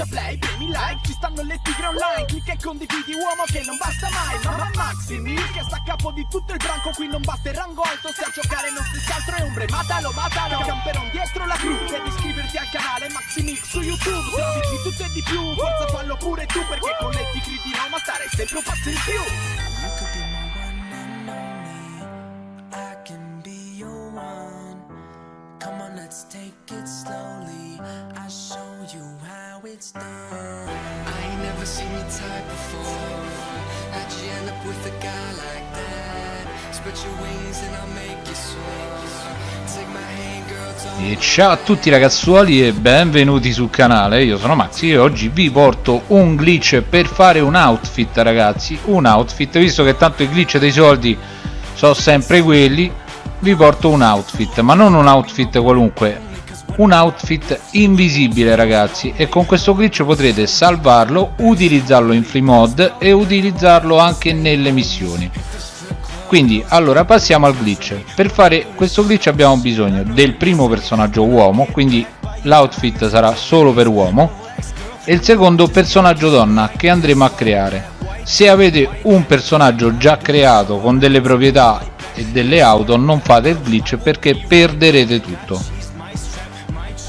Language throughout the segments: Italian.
schiaccia play, premi like Ci stanno le tigre online Clicca e condividi uomo che non basta mai Mamma Maxi Mil che sta a capo di tutto il branco Qui non batte il rango alto Se a giocare non stessi altro è ombre Matalo, matalo Camperon dietro la crew Devi iscriverti al canale Maxi Mix su YouTube Servizi tutto e di più Forza fallo pure tu Perché con le tigre di Roma stare sempre un passo in più E ciao a tutti ragazzuoli e benvenuti sul canale, io sono Maxi e oggi vi porto un glitch per fare un outfit ragazzi, un outfit, visto che tanto i glitch dei soldi sono sempre quelli, vi porto un outfit, ma non un outfit qualunque, un outfit invisibile ragazzi e con questo glitch potrete salvarlo, utilizzarlo in free mod e utilizzarlo anche nelle missioni. Quindi allora passiamo al glitch. Per fare questo glitch abbiamo bisogno del primo personaggio uomo quindi l'outfit sarà solo per uomo e il secondo personaggio donna che andremo a creare. Se avete un personaggio già creato con delle proprietà e delle auto non fate il glitch perché perderete tutto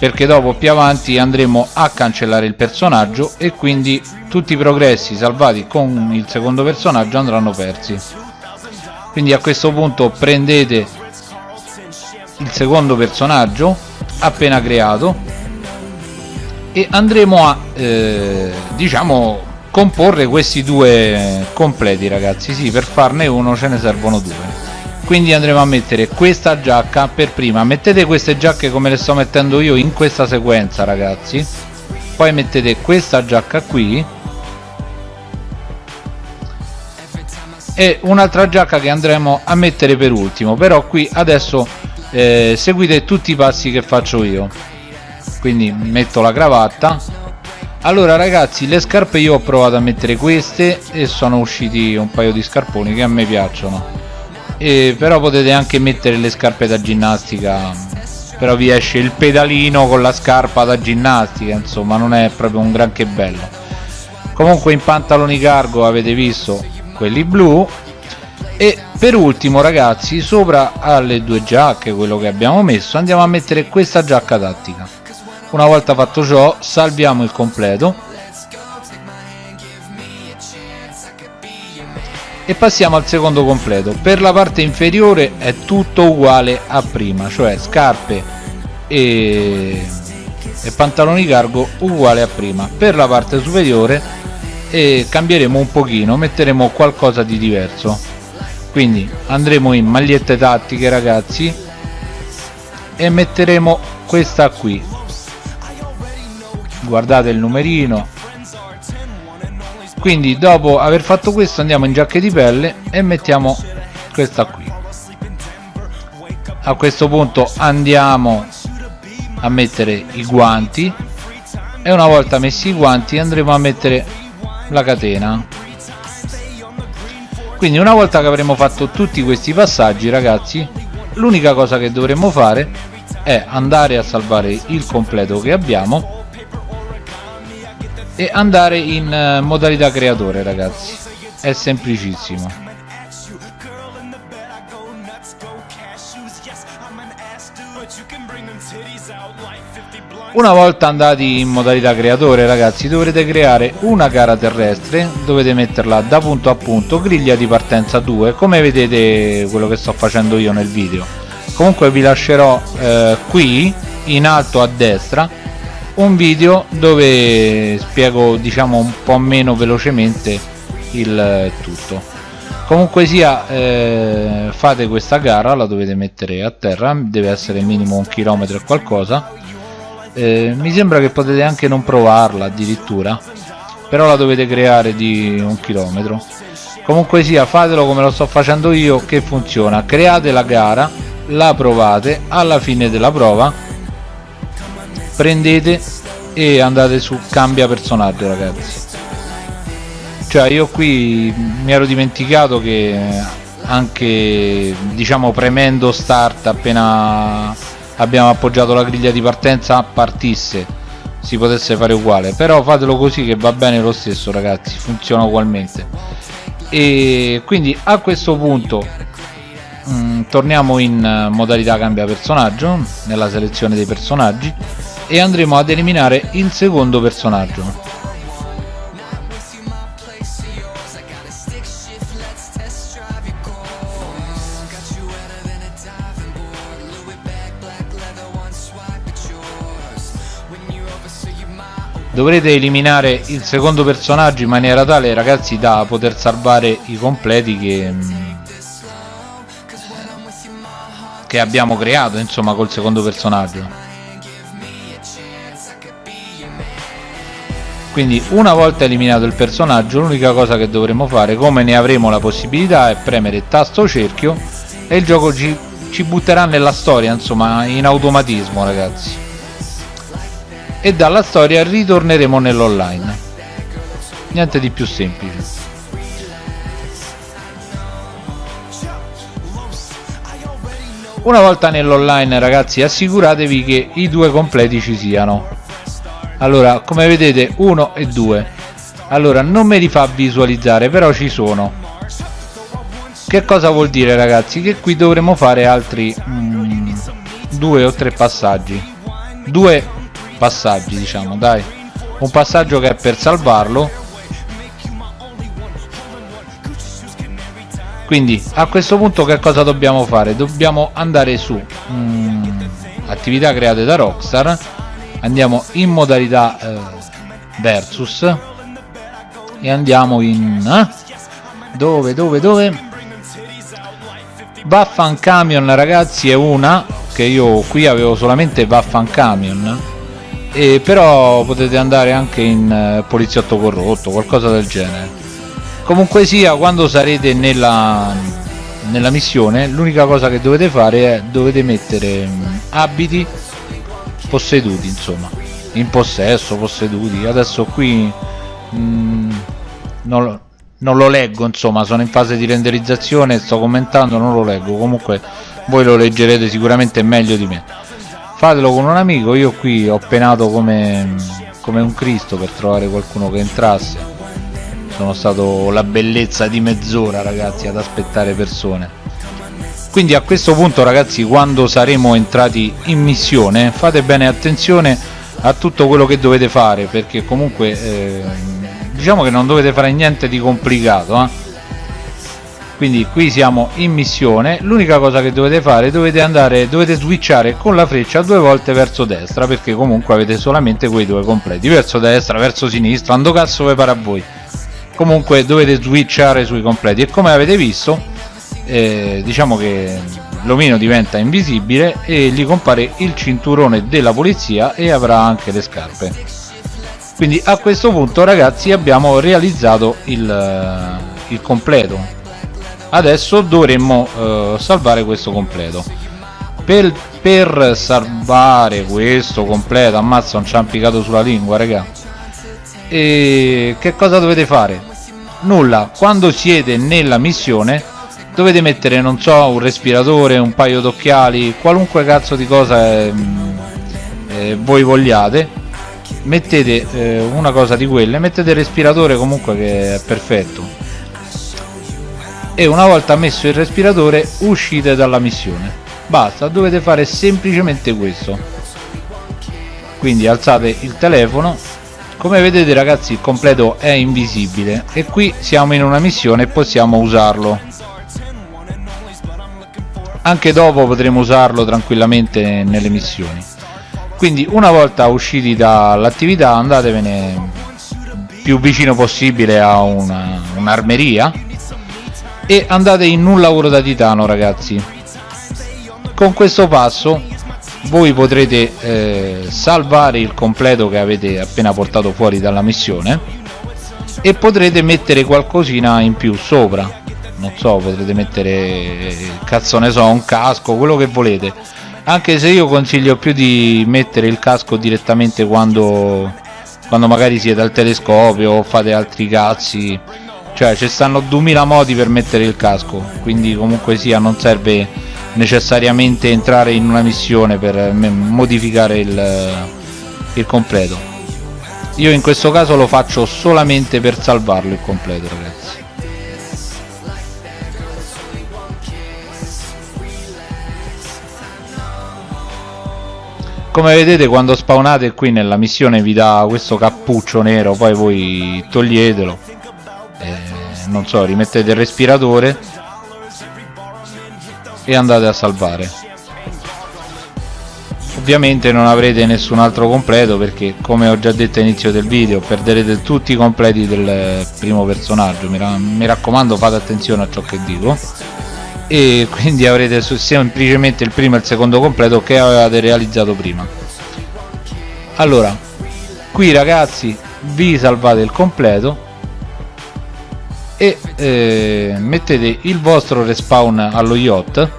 perché dopo più avanti andremo a cancellare il personaggio e quindi tutti i progressi salvati con il secondo personaggio andranno persi. Quindi a questo punto prendete il secondo personaggio appena creato e andremo a eh, diciamo comporre questi due completi ragazzi. Sì per farne uno ce ne servono due quindi andremo a mettere questa giacca per prima. Mettete queste giacche come le sto mettendo io in questa sequenza ragazzi. Poi mettete questa giacca qui. E un'altra giacca che andremo a mettere per ultimo. Però qui adesso eh, seguite tutti i passi che faccio io. Quindi metto la cravatta. Allora ragazzi le scarpe io ho provato a mettere queste e sono usciti un paio di scarponi che a me piacciono e però potete anche mettere le scarpe da ginnastica. Però vi esce il pedalino con la scarpa da ginnastica insomma non è proprio un granché bello. Comunque in pantaloni cargo avete visto quelli blu. E per ultimo ragazzi sopra alle due giacche quello che abbiamo messo andiamo a mettere questa giacca tattica. Una volta fatto ciò salviamo il completo e passiamo al secondo completo. Per la parte inferiore è tutto uguale a prima cioè scarpe e, e pantaloni cargo uguale a prima. Per la parte superiore e cambieremo un pochino metteremo qualcosa di diverso. Quindi andremo in magliette tattiche ragazzi e metteremo questa qui. Guardate il numerino quindi dopo aver fatto questo andiamo in giacche di pelle e mettiamo questa qui. A questo punto andiamo a mettere i guanti e una volta messi i guanti andremo a mettere la catena. Quindi una volta che avremo fatto tutti questi passaggi ragazzi l'unica cosa che dovremo fare è andare a salvare il completo che abbiamo e andare in uh, modalità creatore ragazzi. È semplicissimo. Una volta andati in modalità creatore ragazzi dovrete creare una gara terrestre dovete metterla da punto a punto griglia di partenza 2 come vedete quello che sto facendo io nel video. Comunque vi lascerò eh, qui in alto a destra un video dove spiego diciamo un po' meno velocemente il tutto. Comunque sia eh, fate questa gara la dovete mettere a terra deve essere minimo un chilometro e qualcosa. Eh, mi sembra che potete anche non provarla addirittura però la dovete creare di un chilometro. Comunque sia fatelo come lo sto facendo io che funziona. Create la gara la provate alla fine della prova prendete e andate su cambia personaggio ragazzi. Cioè io qui mi ero dimenticato che anche diciamo premendo start appena abbiamo appoggiato la griglia di partenza partisse si potesse fare uguale. Però fatelo così che va bene lo stesso ragazzi funziona ugualmente. E quindi a questo punto mh, mm, torniamo in modalità cambia personaggio nella selezione dei personaggi e andremo ad eliminare il secondo personaggio. Dovrete eliminare il secondo personaggio in maniera tale ragazzi da poter salvare i completi che, che abbiamo creato insomma col secondo personaggio quindi una volta eliminato il personaggio l'unica cosa che dovremo fare come ne avremo la possibilità è premere tasto cerchio e il gioco ci, ci butterà nella storia insomma in automatismo ragazzi. E dalla storia ritorneremo nell'online. Niente di più semplice. Una volta nell'online ragazzi assicuratevi che i due completi ci siano allora come vedete 1 e 2 allora non me li fa visualizzare però ci sono. Che cosa vuol dire ragazzi? Che qui dovremo fare altri mm, due o tre passaggi. Due passaggi diciamo dai. Un passaggio che è per salvarlo. Quindi a questo punto che cosa dobbiamo fare? Dobbiamo andare su mm, attività create da Rockstar andiamo in modalità eh, versus e andiamo in eh? dove dove dove Vaffan Camion ragazzi è una che io qui avevo solamente Vaffan Camion e però potete andare anche in uh, poliziotto corrotto qualcosa del genere comunque sia quando sarete nella, nella missione l'unica cosa che dovete fare è dovete mettere um, abiti posseduti insomma. In possesso posseduti. Adesso qui mm, non, lo, non lo leggo insomma. Sono in fase di renderizzazione sto commentando non lo leggo. Comunque voi lo leggerete sicuramente meglio di me. Fatelo con un amico. Io qui ho penato come, come un cristo per trovare qualcuno che entrasse. Sono stato la bellezza di mezz'ora ragazzi ad aspettare persone quindi a questo punto ragazzi quando saremo entrati in missione fate bene attenzione a tutto quello che dovete fare perché comunque eh, diciamo che non dovete fare niente di complicato eh? quindi qui siamo in missione. L'unica cosa che dovete fare dovete andare dovete switchare con la freccia due volte verso destra perché comunque avete solamente quei due completi. Verso destra verso sinistra ando cazzo vi pare a voi. Comunque dovete switchare sui completi. E come avete visto eh, diciamo che l'omino diventa invisibile e gli compare il cinturone della polizia e avrà anche le scarpe. Quindi a questo punto ragazzi abbiamo realizzato il, il completo. Adesso dovremmo eh, salvare questo completo. Per, per, salvare questo completo ammazza non ci ha impiccato sulla lingua raga. E che cosa dovete fare? Nulla. Quando siete nella missione dovete mettere non so un respiratore un paio d'occhiali qualunque cazzo di cosa eh, eh, voi vogliate. Mettete eh, una cosa di quelle mettete il respiratore comunque che è perfetto. E una volta messo il respiratore uscite dalla missione. Basta dovete fare semplicemente questo. Quindi alzate il telefono. Come vedete ragazzi il completo è invisibile. E qui siamo in una missione e possiamo usarlo anche dopo potremo usarlo tranquillamente nelle missioni. Quindi una volta usciti dall'attività andatevene più vicino possibile a un'armeria e andate in un lavoro da titano ragazzi. Con questo passo voi potrete eh, salvare il completo che avete appena portato fuori dalla missione e potrete mettere qualcosina in più sopra non so potrete mettere cazzo ne so un casco quello che volete. Anche se io consiglio più di mettere il casco direttamente quando quando magari siete al telescopio o fate altri cazzi. Cioè ci stanno 2000 modi per mettere il casco quindi comunque sia non serve necessariamente entrare in una missione per modificare il, il completo. Io in questo caso lo faccio solamente per salvarlo il completo ragazzi come vedete quando spawnate qui nella missione vi dà questo cappuccio nero poi voi toglietelo. Eh, non so rimettete il respiratore e andate a salvare. Ovviamente non avrete nessun altro completo perché come ho già detto all'inizio del video perderete tutti i completi del primo personaggio. Mi, mi raccomando fate attenzione a ciò che dico e quindi avrete semplicemente il primo e il secondo completo che avevate realizzato prima. Allora qui ragazzi vi salvate il completo e eh, mettete il vostro respawn allo yacht.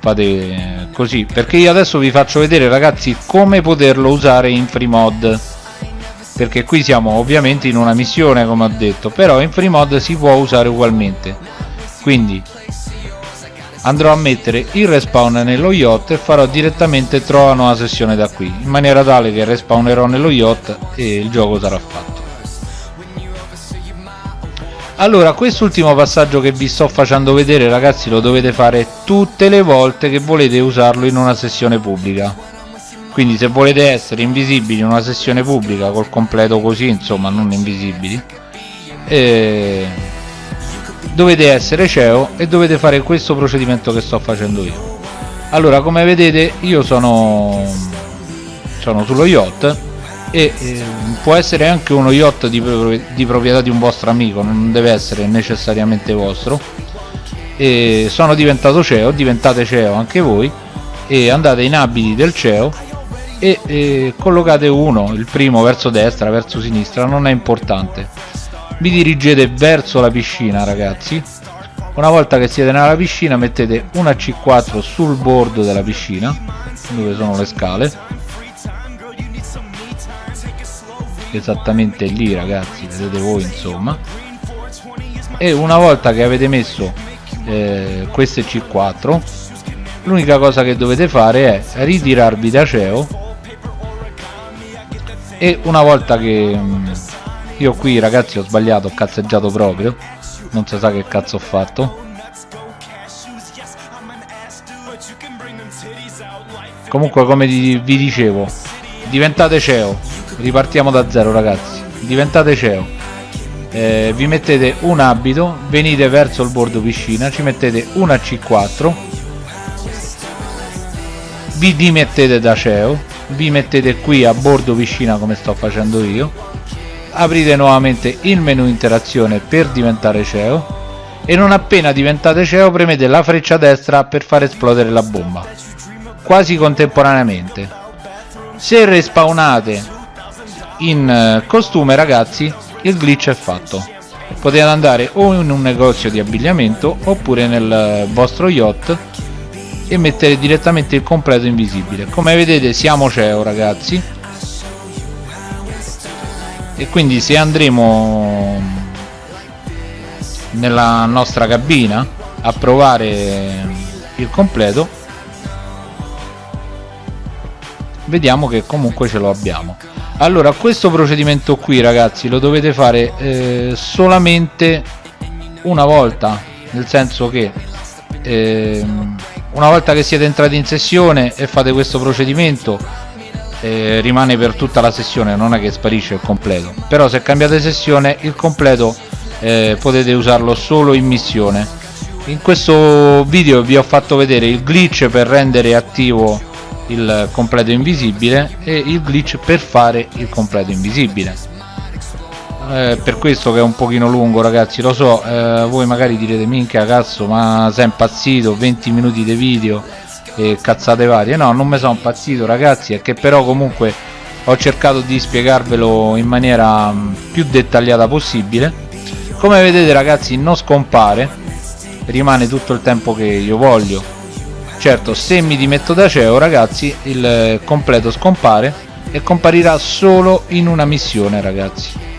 Fate così perché io adesso vi faccio vedere ragazzi come poterlo usare in free mod. Perché qui siamo ovviamente in una missione come ho detto però in free mod si può usare ugualmente quindi andrò a mettere il respawn nello yacht e farò direttamente trova nuova sessione da qui in maniera tale che respawnerò nello yacht e il gioco sarà fatto. Allora quest'ultimo passaggio che vi sto facendo vedere ragazzi lo dovete fare tutte le volte che volete usarlo in una sessione pubblica. Quindi se volete essere invisibili in una sessione pubblica col completo così insomma non invisibili eh, dovete essere CEO e dovete fare questo procedimento che sto facendo io. Allora come vedete io sono sono sullo yacht e eh, può essere anche uno yacht di, di, proprietà di un vostro amico non deve essere necessariamente vostro. E sono diventato CEO diventate CEO anche voi e andate in abiti del CEO e, e collocate uno il primo verso destra verso sinistra non è importante vi dirigete verso la piscina ragazzi. Una volta che siete nella piscina mettete una C4 sul bordo della piscina dove sono le scale. Esattamente lì ragazzi vedete voi insomma. E una volta che avete messo eh, queste C4 l'unica cosa che dovete fare è ritirarvi da CEO. E una volta che mm, io qui ragazzi ho sbagliato ho cazzeggiato proprio. Non si sa che cazzo ho fatto. Comunque come vi dicevo diventate CEO ripartiamo da zero ragazzi. Diventate CEO eh, vi mettete un abito venite verso il bordo piscina ci mettete una C4 vi dimettete da CEO vi mettete qui a bordo piscina come sto facendo io aprite nuovamente il menu interazione per diventare CEO e non appena diventate CEO premete la freccia destra per far esplodere la bomba quasi contemporaneamente. Se respawnate in eh, costume ragazzi il glitch è fatto. Potete andare o in un negozio di abbigliamento oppure nel eh, vostro yacht e mettere direttamente il completo invisibile. Come vedete siamo CEO ragazzi e quindi se andremo nella nostra cabina a provare il completo vediamo che comunque ce lo abbiamo. Allora questo procedimento qui ragazzi lo dovete fare eh, solamente una volta nel senso che eh, una volta che siete entrati in sessione e fate questo procedimento eh, rimane per tutta la sessione non è che sparisce il completo. Però se cambiate sessione il completo eh, potete usarlo solo in missione. In questo video vi ho fatto vedere il glitch per rendere attivo il completo invisibile e il glitch per fare il completo invisibile. Eh, per questo che è un pochino lungo ragazzi lo so eh, voi magari direte minchia cazzo ma sei impazzito 20 minuti di video e cazzate varie. No non mi sono impazzito ragazzi è che però comunque ho cercato di spiegarvelo in maniera mm, più dettagliata possibile. Come vedete ragazzi non scompare rimane tutto il tempo che io voglio. Certo se mi dimetto da CEO ragazzi il completo scompare e comparirà solo in una missione ragazzi.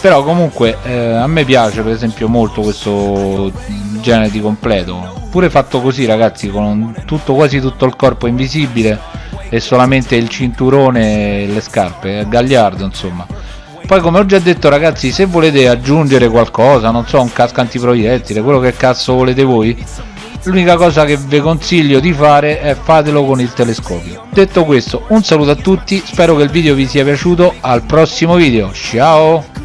Però comunque eh, a me piace per esempio molto questo genere di completo pure fatto così ragazzi con tutto quasi tutto il corpo invisibile e solamente il cinturone e le scarpe gagliardo insomma. Poi come ho già detto ragazzi se volete aggiungere qualcosa non so un casco antiproiettile quello che cazzo volete voi l'unica cosa che vi consiglio di fare è fatelo con il telescopio. Detto questo un saluto a tutti spero che il video vi sia piaciuto al prossimo video ciao